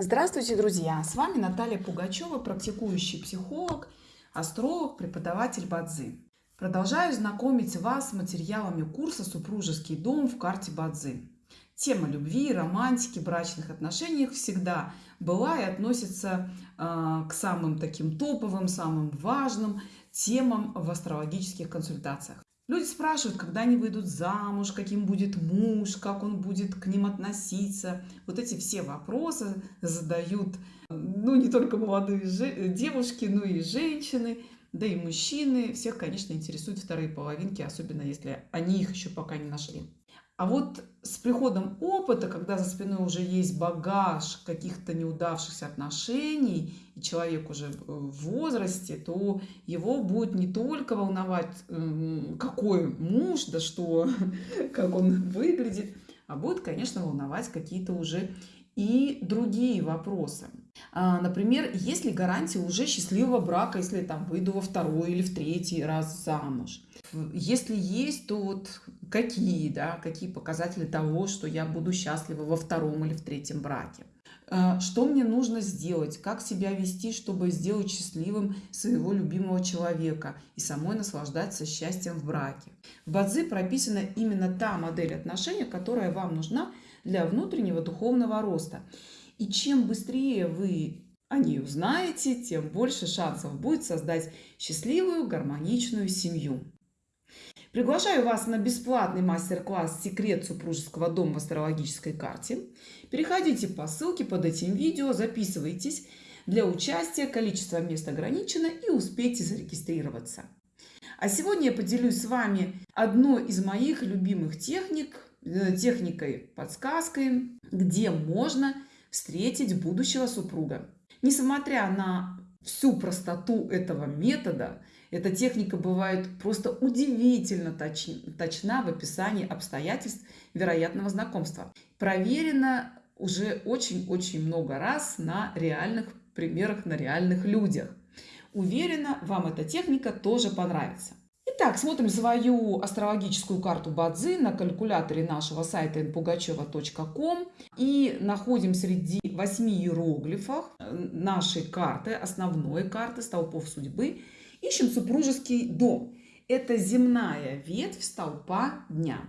Здравствуйте, друзья! С вами Наталья Пугачева, практикующий психолог, астролог, преподаватель Бадзи. Продолжаю знакомить вас с материалами курса «Супружеский дом в карте Бадзи». Тема любви, романтики, брачных отношениях всегда была и относится э, к самым таким топовым, самым важным темам в астрологических консультациях. Люди спрашивают, когда они выйдут замуж, каким будет муж, как он будет к ним относиться. Вот эти все вопросы задают, ну, не только молодые девушки, но и женщины, да и мужчины. Всех, конечно, интересуют вторые половинки, особенно если они их еще пока не нашли. А вот с приходом опыта, когда за спиной уже есть багаж каких-то неудавшихся отношений, и человек уже в возрасте, то его будет не только волновать, эм, какой муж, да что, как он выглядит, а будет, конечно, волновать какие-то уже и другие вопросы. А, например, есть ли гарантия уже счастливого брака, если там выйду во второй или в третий раз замуж? Если есть, то вот какие, да, какие показатели того, что я буду счастлива во втором или в третьем браке? А, что мне нужно сделать? Как себя вести, чтобы сделать счастливым своего любимого человека и самой наслаждаться счастьем в браке? В Бадзи прописана именно та модель отношений, которая вам нужна – для внутреннего духовного роста. И чем быстрее вы о ней узнаете, тем больше шансов будет создать счастливую, гармоничную семью. Приглашаю вас на бесплатный мастер-класс «Секрет супружеского дома в астрологической карте». Переходите по ссылке под этим видео, записывайтесь. Для участия количество мест ограничено и успейте зарегистрироваться. А сегодня я поделюсь с вами одной из моих любимых техник Э, техникой, подсказкой, где можно встретить будущего супруга. Несмотря на всю простоту этого метода, эта техника бывает просто удивительно точ, точна в описании обстоятельств вероятного знакомства. Проверена уже очень-очень много раз на реальных примерах, на реальных людях. Уверена, вам эта техника тоже понравится. Итак, смотрим свою астрологическую карту Бадзи на калькуляторе нашего сайта npugacheva.com и находим среди восьми иероглифов нашей карты, основной карты столпов судьбы, ищем супружеский дом. Это земная ветвь столпа дня.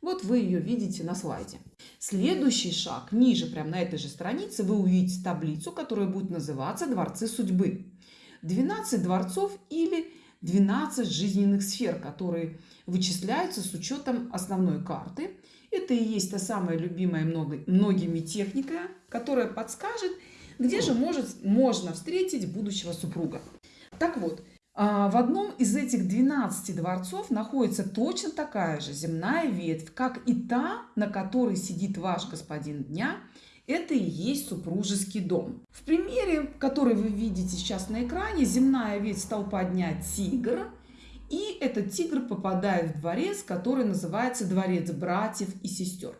Вот вы ее видите на слайде. Следующий шаг, ниже, прямо на этой же странице, вы увидите таблицу, которая будет называться «Дворцы судьбы». 12 дворцов или 12 жизненных сфер, которые вычисляются с учетом основной карты. Это и есть та самая любимая многими техника, которая подскажет, где же может, можно встретить будущего супруга. Так вот, в одном из этих 12 дворцов находится точно такая же земная ветвь, как и та, на которой сидит ваш господин дня – это и есть супружеский дом. В примере, который вы видите сейчас на экране, земная ветвь столпа дня тигр. И этот тигр попадает в дворец, который называется дворец братьев и сестер.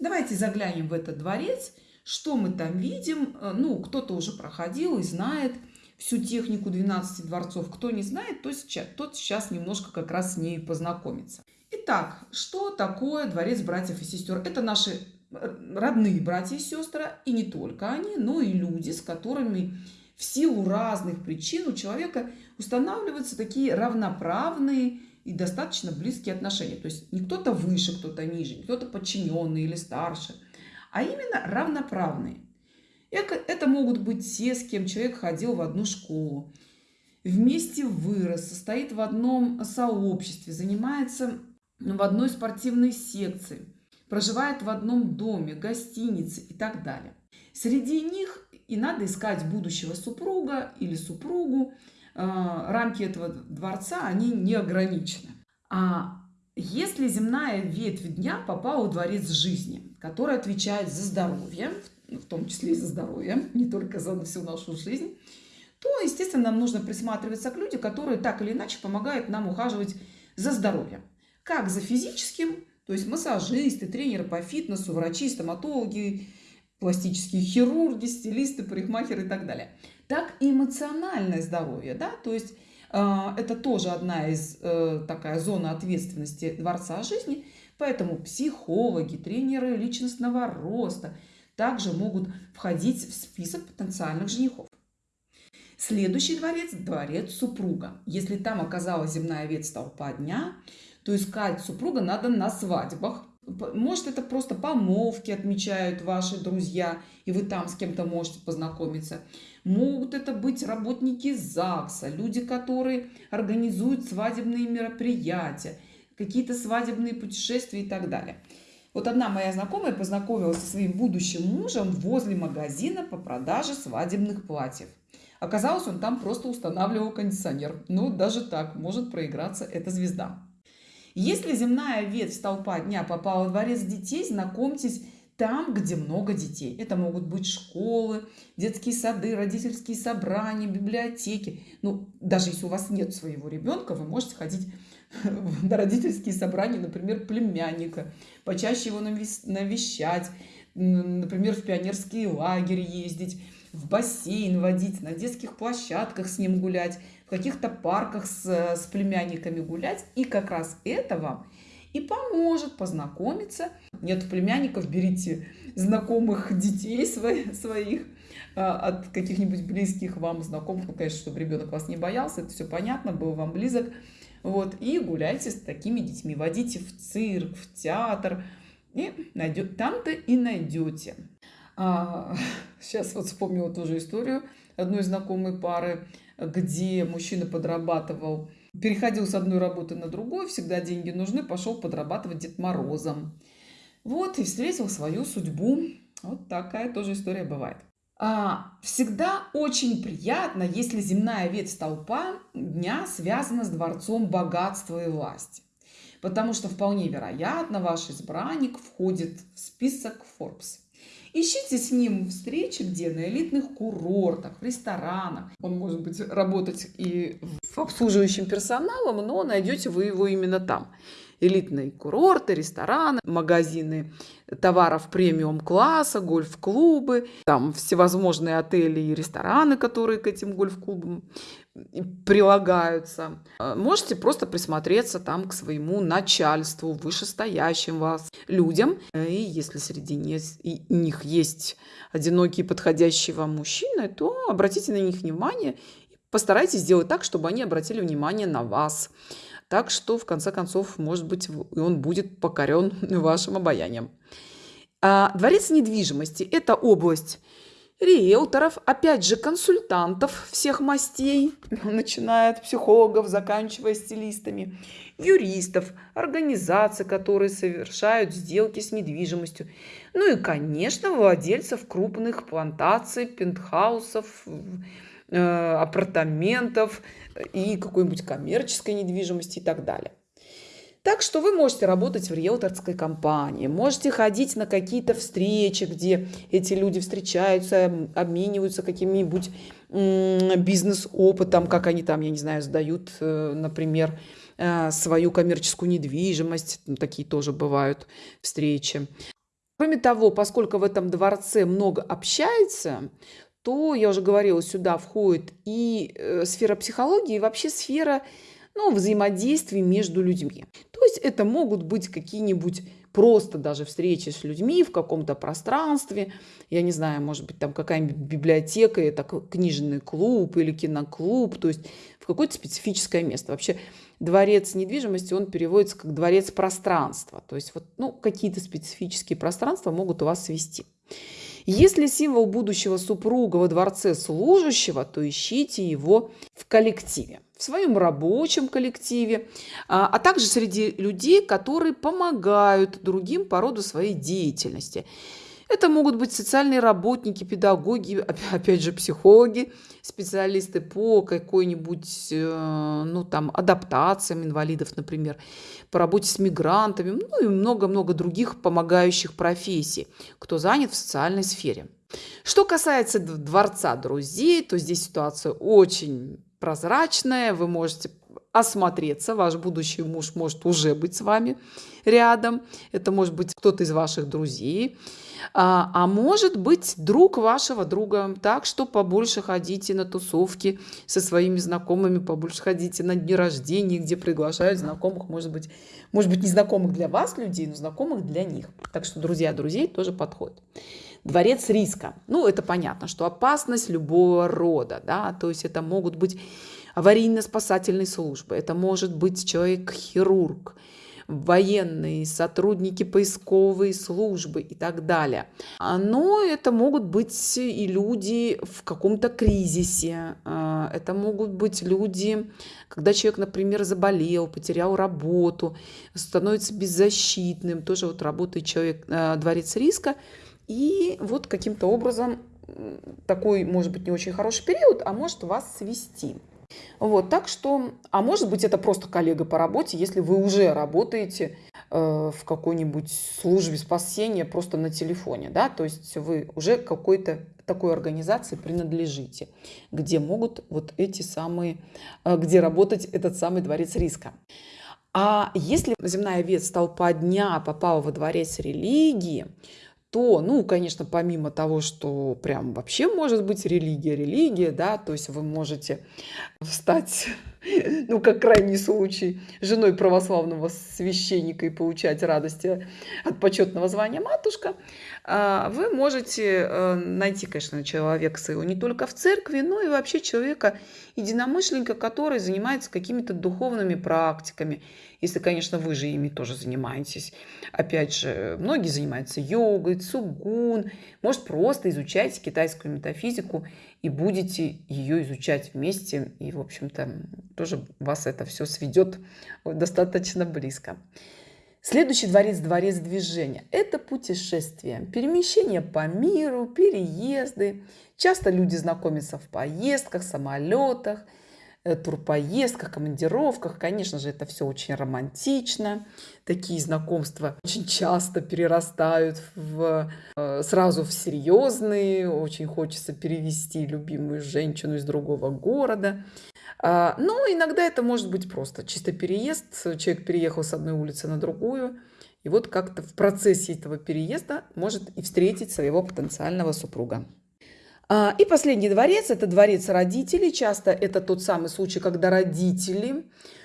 Давайте заглянем в этот дворец. Что мы там видим? Э, ну, кто-то уже проходил и знает всю технику 12 дворцов. Кто не знает, то сейчас, тот сейчас немножко как раз с ней познакомится. Итак, что такое дворец братьев и сестер? Это наши родные братья и сестры, и не только они, но и люди, с которыми в силу разных причин у человека устанавливаются такие равноправные и достаточно близкие отношения. То есть не кто-то выше, кто-то ниже, кто-то подчиненный или старше, а именно равноправные. Это, могут быть те, с кем человек ходил в одну школу, вместе вырос, состоит в одном сообществе, занимается в одной спортивной секции – проживает в одном доме, гостинице и так далее. Среди них и надо искать будущего супруга или супругу. А, рамки этого дворца, они не ограничены. А если земная ветвь дня попала в дворец жизни, который отвечает за здоровье, в том числе и за здоровье, не только за всю нашу жизнь, то, естественно, нам нужно присматриваться к людям, которые так или иначе помогают нам ухаживать за здоровьем. Как за физическим, то есть массажисты, тренеры по фитнесу, врачи, стоматологи, пластические хирурги, стилисты, парикмахеры и так далее. Так и эмоциональное здоровье, да, то есть э, это тоже одна из э, такая зона ответственности Дворца жизни, поэтому психологи, тренеры личностного роста, также могут входить в список потенциальных женихов. Следующий дворец – дворец супруга. Если там оказалась земная ветвь столпа дня, то искать супруга надо на свадьбах. Может, это просто помолвки отмечают ваши друзья, и вы там с кем-то можете познакомиться. Могут это быть работники ЗАГСа, люди, которые организуют свадебные мероприятия, какие-то свадебные путешествия и так далее. Вот одна моя знакомая познакомилась со своим будущим мужем возле магазина по продаже свадебных платьев. Оказалось, он там просто устанавливал кондиционер. Ну, даже так может проиграться эта звезда. Если земная ветвь столпа дня попала в дворец детей, знакомьтесь там, где много детей. Это могут быть школы, детские сады, родительские собрания, библиотеки. Ну, даже если у вас нет своего ребенка, вы можете ходить на родительские собрания, например, племянника, почаще его навещать, например, в пионерский лагерь ездить в бассейн водить, на детских площадках с ним гулять, в каких-то парках с, с племянниками гулять. И как раз это вам и поможет познакомиться. Нет племянников, берите знакомых детей своих, своих от каких-нибудь близких вам знакомых. Ну, конечно, чтобы ребенок вас не боялся, это все понятно, был вам близок. Вот, и гуляйте с такими детьми, водите в цирк, в театр, и найдет, там-то и найдете. А, сейчас вот вспомнила тоже историю одной знакомой пары, где мужчина подрабатывал, переходил с одной работы на другую, всегда деньги нужны, пошел подрабатывать Дед Морозом. Вот, и встретил свою судьбу. Вот такая тоже история бывает. А, всегда очень приятно, если земная ветвь столпа дня связана с дворцом богатства и власти. Потому что вполне вероятно, ваш избранник входит в список Forbes. Ищите с ним встречи где? На элитных курортах, в ресторанах. Он может быть работать и обслуживающим персоналом, но найдете вы его именно там. Элитные курорты, рестораны, магазины товаров премиум класса, гольф-клубы, там всевозможные отели и рестораны, которые к этим гольф-клубам прилагаются. Можете просто присмотреться там к своему начальству, вышестоящим вас людям. И если среди них есть одинокие подходящие вам мужчины, то обратите на них внимание и постарайтесь сделать так, чтобы они обратили внимание на вас. Так что, в конце концов, может быть, он будет покорен вашим обаянием. А дворец недвижимости – это область риэлторов, опять же консультантов всех мастей, начиная от психологов, заканчивая стилистами, юристов, организаций, которые совершают сделки с недвижимостью, ну и, конечно, владельцев крупных плантаций, пентхаусов, апартаментов и какой-нибудь коммерческой недвижимости и так далее. Так что вы можете работать в риэлторской компании, можете ходить на какие-то встречи, где эти люди встречаются, обмениваются каким-нибудь бизнес-опытом, как они там, я не знаю, сдают, э, например, э, свою коммерческую недвижимость. Такие тоже бывают встречи. Кроме того, поскольку в этом дворце много общается, то, я уже говорила, сюда входит и э, сфера психологии, и вообще сфера ну, взаимодействий между людьми. То есть это могут быть какие-нибудь просто даже встречи с людьми в каком-то пространстве, я не знаю, может быть, там какая-нибудь библиотека, это книжный клуб или киноклуб, то есть в какое-то специфическое место. Вообще дворец недвижимости, он переводится как дворец пространства, то есть вот, ну, какие-то специфические пространства могут у вас свести. Если символ будущего супруга во дворце служащего, то ищите его в коллективе в своем рабочем коллективе, а, а также среди людей, которые помогают другим по роду своей деятельности. Это могут быть социальные работники, педагоги, опять же, психологи, специалисты по какой-нибудь, э, ну, там, адаптациям инвалидов, например, по работе с мигрантами, ну, и много-много других помогающих профессий, кто занят в социальной сфере. Что касается дворца друзей, то здесь ситуация очень прозрачная, вы можете осмотреться, ваш будущий муж может уже быть с вами рядом, это может быть кто-то из ваших друзей, а, а может быть друг вашего друга, так что побольше ходите на тусовки со своими знакомыми, побольше ходите на дни рождения, где приглашают знакомых, может быть, может быть, незнакомых для вас людей, но знакомых для них. Так что друзья друзей тоже подходят. Дворец риска. Ну, это понятно, что опасность любого рода, да, то есть это могут быть аварийно-спасательные службы, это может быть человек-хирург, военные, сотрудники поисковой службы и так далее. А, но это могут быть и люди в каком-то кризисе. А, это могут быть люди, когда человек, например, заболел, потерял работу, становится беззащитным. Тоже вот работает человек, а, дворец риска. И вот каким-то образом такой, может быть, не очень хороший период, а может вас свести. Вот, так что, а может быть, это просто коллега по работе, если вы уже работаете э, в какой-нибудь службе спасения просто на телефоне, да, то есть вы уже какой-то такой организации принадлежите, где могут вот эти самые, э, где работать этот самый дворец риска. А если земная ветвь столпа дня попала во дворец религии, то, ну, конечно, помимо того, что прям вообще может быть религия, религия, да, то есть вы можете стать, ну, как крайний случай, женой православного священника и получать радости от почетного звания матушка, а, вы можете э, найти, конечно, человека своего не только в церкви, но и вообще человека, единомышленника, который занимается какими-то духовными практиками, если, конечно, вы же ими тоже занимаетесь. Опять же, многие занимаются йогой, цугун. Может, просто изучайте китайскую метафизику и будете ее изучать вместе. И, в общем-то, тоже вас это все сведет достаточно близко. Следующий дворец – дворец движения. Это путешествие, перемещение по миру, переезды. Часто люди знакомятся в поездках, самолетах – Э, турпоездках, командировках. Конечно же, это все очень романтично. Такие знакомства очень часто перерастают в, э, сразу в серьезные. Очень хочется перевести любимую женщину из другого города. А, но иногда это может быть просто чисто переезд. Человек переехал с одной улицы на другую. И вот как-то в процессе этого переезда может и встретить своего потенциального супруга. А, и последний дворец – это дворец родителей. Часто это тот самый случай, когда родители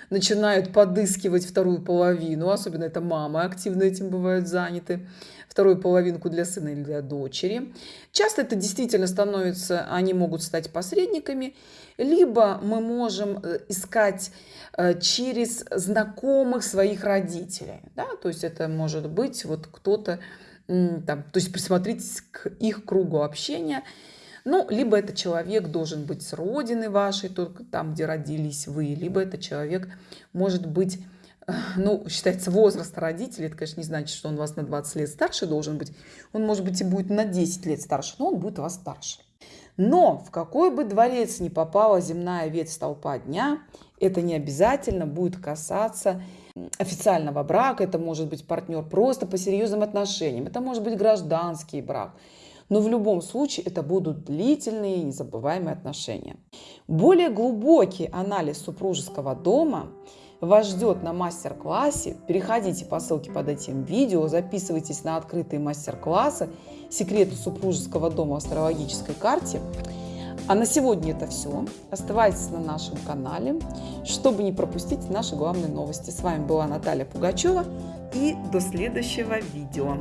начинают подыскивать вторую половину, особенно это мамы активно этим бывают заняты, вторую половинку для сына или для дочери. Часто это действительно становится, они могут стать посредниками, либо мы можем э, искать э, через знакомых своих родителей. Да? То есть это может быть вот кто-то, то есть присмотритесь к их кругу общения – ну, либо это человек должен быть с родины вашей, только там, где родились вы, либо это человек может быть ну, считается возраст родителей, это, конечно, не значит, что он вас на 20 лет старше должен быть. Он, может быть, и будет на 10 лет старше, но он будет вас старше. Но в какой бы дворец ни попала земная ветвь столпа дня, это не обязательно будет касаться официального брака, это может быть партнер просто по серьезным отношениям, это может быть гражданский брак, но в любом случае это будут длительные и незабываемые отношения. Более глубокий анализ супружеского дома вас ждет на мастер-классе. Переходите по ссылке под этим видео, записывайтесь на открытые мастер-классы «Секреты супружеского дома в астрологической карте». А на сегодня это все. Оставайтесь на нашем канале, чтобы не пропустить наши главные новости. С вами была Наталья Пугачева и до следующего видео.